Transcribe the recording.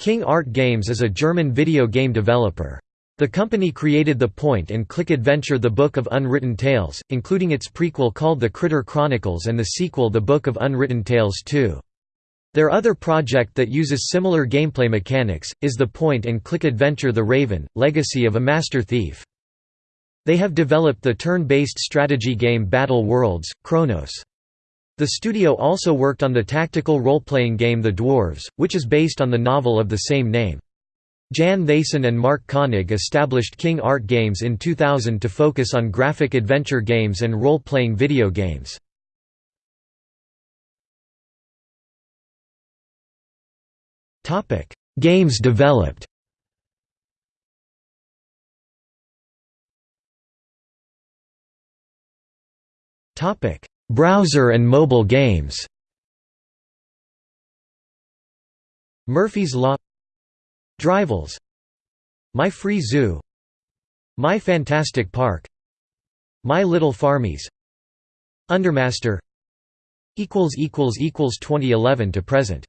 King Art Games is a German video game developer. The company created the point-and-click adventure The Book of Unwritten Tales, including its prequel called The Critter Chronicles and the sequel The Book of Unwritten Tales 2. Their other project that uses similar gameplay mechanics, is the point-and-click adventure The Raven, Legacy of a Master Thief. They have developed the turn-based strategy game Battle Worlds, Kronos. The studio also worked on the tactical role-playing game The Dwarves, which is based on the novel of the same name. Jan Theysen and Marc König established King Art Games in 2000 to focus on graphic adventure games and role-playing video games. games developed Browser and mobile games. Murphy's Law. Drivels. My Free Zoo. My Fantastic Park. My Little Farmies. Undermaster. 2011 to present